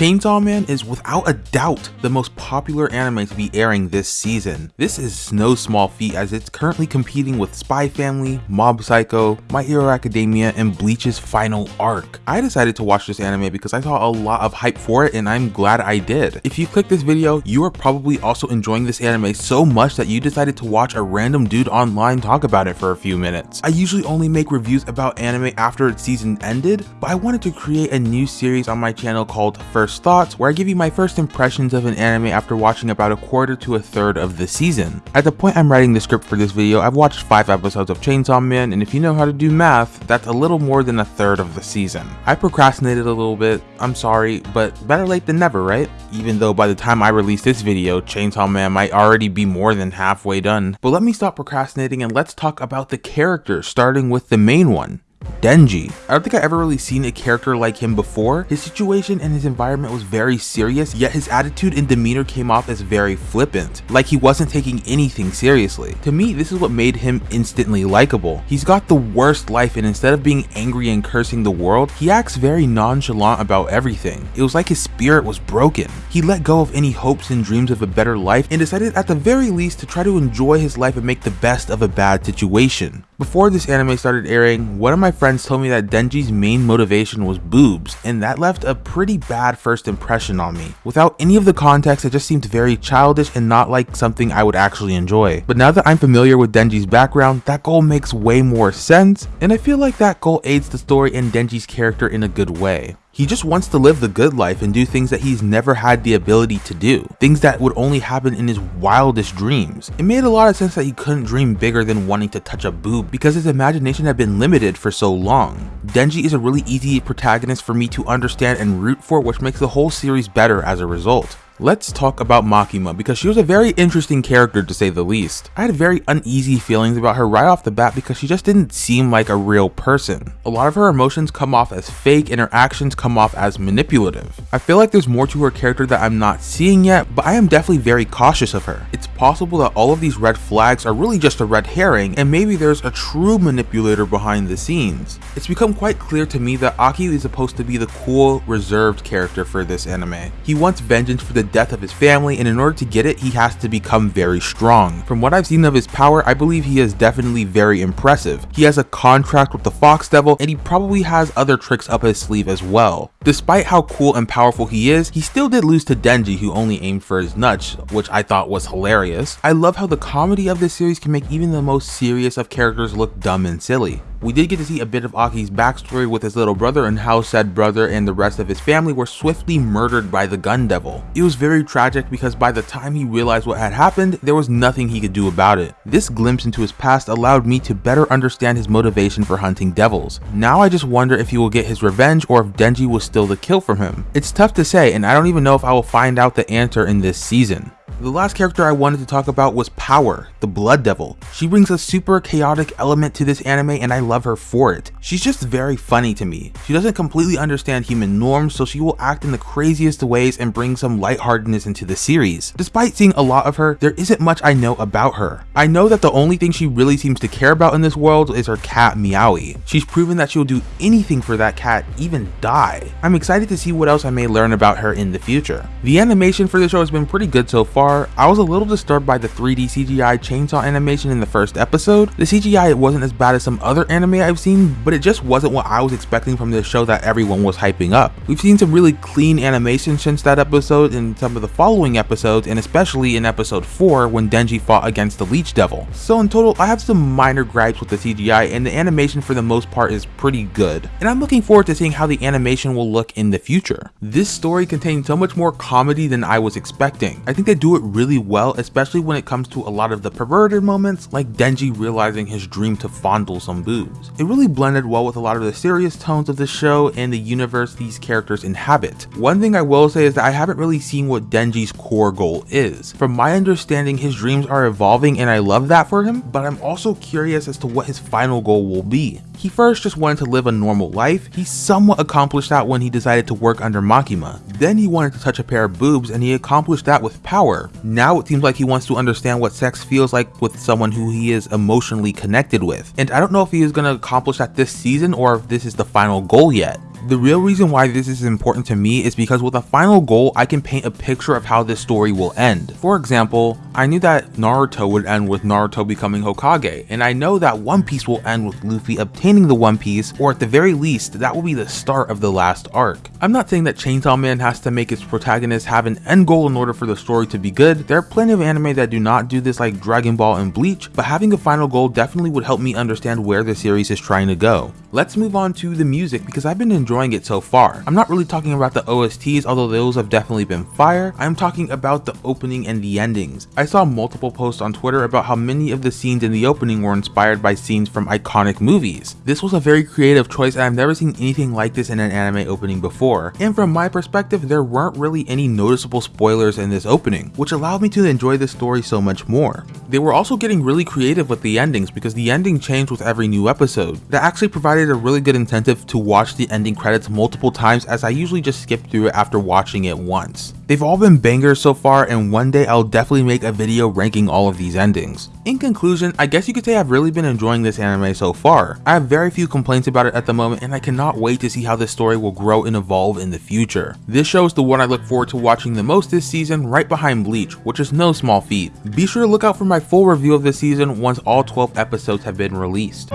Chainsaw Man is without a doubt the most popular anime to be airing this season. This is no small feat as it's currently competing with Spy Family, Mob Psycho, My Hero Academia, and Bleach's final arc. I decided to watch this anime because I saw a lot of hype for it and I'm glad I did. If you click this video, you are probably also enjoying this anime so much that you decided to watch a random dude online talk about it for a few minutes. I usually only make reviews about anime after its season ended, but I wanted to create a new series on my channel called First first thoughts, where I give you my first impressions of an anime after watching about a quarter to a third of the season. At the point I'm writing the script for this video, I've watched 5 episodes of Chainsaw Man, and if you know how to do math, that's a little more than a third of the season. I procrastinated a little bit, I'm sorry, but better late than never, right? Even though by the time I release this video, Chainsaw Man might already be more than halfway done. But let me stop procrastinating and let's talk about the characters, starting with the main one. Denji. I don't think I've ever really seen a character like him before. His situation and his environment was very serious, yet his attitude and demeanor came off as very flippant, like he wasn't taking anything seriously. To me, this is what made him instantly likable. He's got the worst life and instead of being angry and cursing the world, he acts very nonchalant about everything. It was like his spirit was broken. He let go of any hopes and dreams of a better life and decided at the very least to try to enjoy his life and make the best of a bad situation. Before this anime started airing, one of my friends told me that Denji's main motivation was boobs, and that left a pretty bad first impression on me. Without any of the context, it just seemed very childish and not like something I would actually enjoy. But now that I'm familiar with Denji's background, that goal makes way more sense, and I feel like that goal aids the story and Denji's character in a good way. He just wants to live the good life and do things that he's never had the ability to do, things that would only happen in his wildest dreams. It made a lot of sense that he couldn't dream bigger than wanting to touch a boob because his imagination had been limited for so long. Denji is a really easy protagonist for me to understand and root for which makes the whole series better as a result. Let's talk about Makima because she was a very interesting character to say the least. I had very uneasy feelings about her right off the bat because she just didn't seem like a real person. A lot of her emotions come off as fake and her actions come off as manipulative. I feel like there's more to her character that I'm not seeing yet, but I am definitely very cautious of her. It's possible that all of these red flags are really just a red herring and maybe there's a true manipulator behind the scenes. It's become quite clear to me that Aki is supposed to be the cool, reserved character for this anime. He wants vengeance for the death of his family and in order to get it he has to become very strong. From what I've seen of his power I believe he is definitely very impressive. He has a contract with the Fox Devil and he probably has other tricks up his sleeve as well. Despite how cool and powerful he is, he still did lose to Denji who only aimed for his nuts, which I thought was hilarious. I love how the comedy of this series can make even the most serious of characters look dumb and silly. We did get to see a bit of Aki's backstory with his little brother and how said brother and the rest of his family were swiftly murdered by the gun devil. It was very tragic because by the time he realized what had happened, there was nothing he could do about it. This glimpse into his past allowed me to better understand his motivation for hunting devils. Now I just wonder if he will get his revenge or if Denji will still the kill from him. It's tough to say and I don't even know if I will find out the answer in this season. The last character I wanted to talk about was Power, the Blood Devil. She brings a super chaotic element to this anime and I love her for it. She's just very funny to me. She doesn't completely understand human norms so she will act in the craziest ways and bring some lightheartedness into the series. Despite seeing a lot of her, there isn't much I know about her. I know that the only thing she really seems to care about in this world is her cat Meowie. She's proven that she'll do anything for that cat, even die. I'm excited to see what else I may learn about her in the future. The animation for the show has been pretty good so far I was a little disturbed by the 3D CGI chainsaw animation in the first episode. The CGI wasn't as bad as some other anime I've seen, but it just wasn't what I was expecting from this show that everyone was hyping up. We've seen some really clean animation since that episode in some of the following episodes, and especially in episode 4 when Denji fought against the Leech Devil. So in total, I have some minor gripes with the CGI, and the animation for the most part is pretty good. And I'm looking forward to seeing how the animation will look in the future. This story contains so much more comedy than I was expecting. I think they do it really well, especially when it comes to a lot of the perverted moments, like Denji realizing his dream to fondle some boobs. It really blended well with a lot of the serious tones of the show and the universe these characters inhabit. One thing I will say is that I haven't really seen what Denji's core goal is. From my understanding, his dreams are evolving and I love that for him, but I'm also curious as to what his final goal will be. He first just wanted to live a normal life. He somewhat accomplished that when he decided to work under Makima. Then he wanted to touch a pair of boobs and he accomplished that with power. Now it seems like he wants to understand what sex feels like with someone who he is emotionally connected with. And I don't know if he is going to accomplish that this season or if this is the final goal yet. The real reason why this is important to me is because with a final goal, I can paint a picture of how this story will end. For example, I knew that Naruto would end with Naruto becoming Hokage, and I know that One Piece will end with Luffy obtaining the One Piece, or at the very least, that will be the start of the last arc. I'm not saying that Chainsaw Man has to make its protagonist have an end goal in order for the story to be good, there are plenty of anime that do not do this like Dragon Ball and Bleach, but having a final goal definitely would help me understand where the series is trying to go. Let's move on to the music because I've been enjoying it so far. I'm not really talking about the OSTs, although those have definitely been fire. I'm talking about the opening and the endings. I saw multiple posts on Twitter about how many of the scenes in the opening were inspired by scenes from iconic movies. This was a very creative choice and I've never seen anything like this in an anime opening before. And from my perspective, there weren't really any noticeable spoilers in this opening, which allowed me to enjoy the story so much more. They were also getting really creative with the endings because the ending changed with every new episode. That actually provided a really good incentive to watch the ending credits multiple times as I usually just skip through it after watching it once. They've all been bangers so far and one day I'll definitely make a video ranking all of these endings. In conclusion, I guess you could say I've really been enjoying this anime so far. I have very few complaints about it at the moment and I cannot wait to see how this story will grow and evolve in the future. This show is the one I look forward to watching the most this season right behind Bleach, which is no small feat. Be sure to look out for my full review of this season once all 12 episodes have been released.